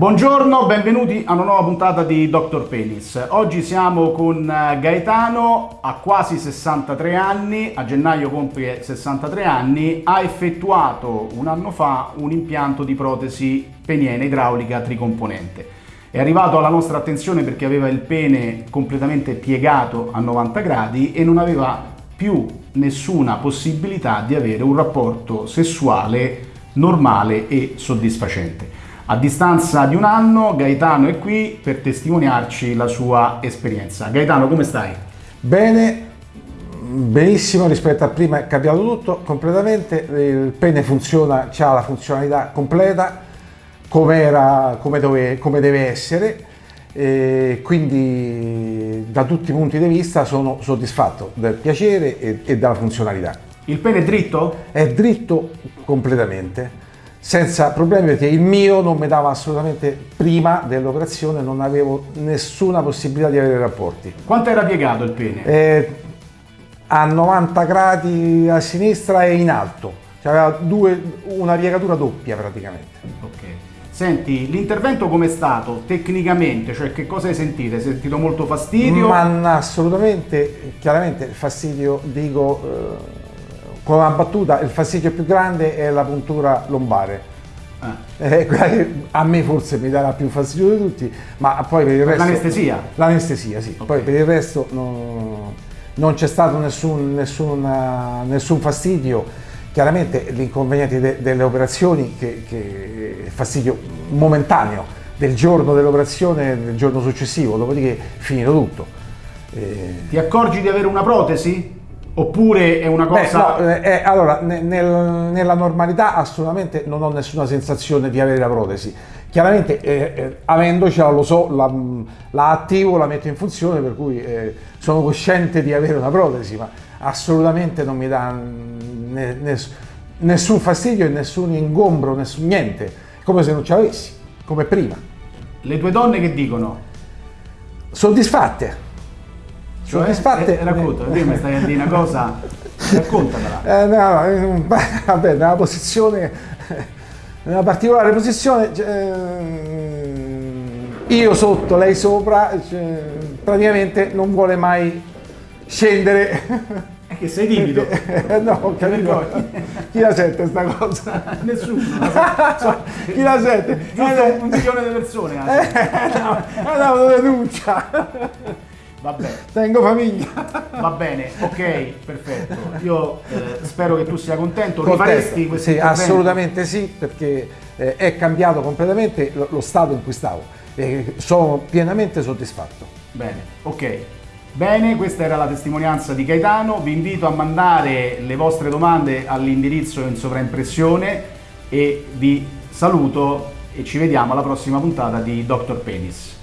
Buongiorno, benvenuti a una nuova puntata di Dr. Penis. Oggi siamo con eh, Gaetano, ha quasi 63 anni, a gennaio compie 63 anni, ha effettuato un anno fa un impianto di protesi peniene idraulica tricomponente. È arrivato alla nostra attenzione perché aveva il pene completamente piegato a 90 gradi e non aveva più nessuna possibilità di avere un rapporto sessuale normale e soddisfacente. A distanza di un anno Gaetano è qui per testimoniarci la sua esperienza. Gaetano, come stai? Bene, benissimo rispetto a prima, è cambiato tutto completamente, il pene funziona, ha la funzionalità completa come, era, come, dove, come deve essere e quindi da tutti i punti di vista sono soddisfatto del piacere e, e della funzionalità. Il pene è dritto? È dritto completamente senza problemi perché il mio non mi dava assolutamente prima dell'operazione non avevo nessuna possibilità di avere rapporti quanto era piegato il pene? Eh, a 90 gradi a sinistra e in alto cioè aveva due, una piegatura doppia praticamente ok Senti, l'intervento com'è stato tecnicamente? Cioè che cosa hai sentito? Hai sentito molto fastidio? Ma assolutamente, chiaramente fastidio, dico, eh, con una battuta il fastidio più grande è la puntura lombare. Ah. Eh, a me forse mi darà più fastidio di tutti, ma poi per il resto... L'anestesia? L'anestesia, sì. Okay. Poi per il resto no, non c'è stato nessun, nessun, nessun fastidio. Chiaramente l'inconveniente de, delle operazioni, che, che fastidio momentaneo del giorno dell'operazione, del giorno successivo, dopodiché finito tutto. Eh... Ti accorgi di avere una protesi? Oppure è una cosa... Beh, no, eh, eh allora, nel, nella normalità assolutamente non ho nessuna sensazione di avere la protesi. Chiaramente eh, eh, avendocela lo so, la, la, attivo, la metto in funzione, per cui eh, sono cosciente di avere una protesi, ma assolutamente non mi dà ne, ne, nessun fastidio e nessun ingombro, nessun niente, come se non ci avessi, come prima. Le tue donne che dicono? Soddisfatte cioè, soddisfatte. Eh, racconta, prima stai a dire una cosa, raccontamela. Eh, no, eh, vabbè, nella posizione, nella particolare posizione, cioè, io sotto, lei sopra, cioè, praticamente non vuole mai scendere. È che sei timido. no, capito. Chi la sente sta cosa? Nessuno. So, chi la sente? Giusto un milione di persone. Eh, no, è una denuncia. Vabbè. Tengo famiglia. Va bene, ok, perfetto. Io eh, spero che tu sia contento. Rifaresti questo Sì, assolutamente sì, perché eh, è cambiato completamente lo, lo, stato in cui stavo e sono pienamente soddisfatto. Bene, ok. Bene, questa era la testimonianza di Gaetano. Vi invito a mandare le vostre domande all'indirizzo in sovraimpressione e vi saluto e ci vediamo alla prossima puntata di Dr. Penis.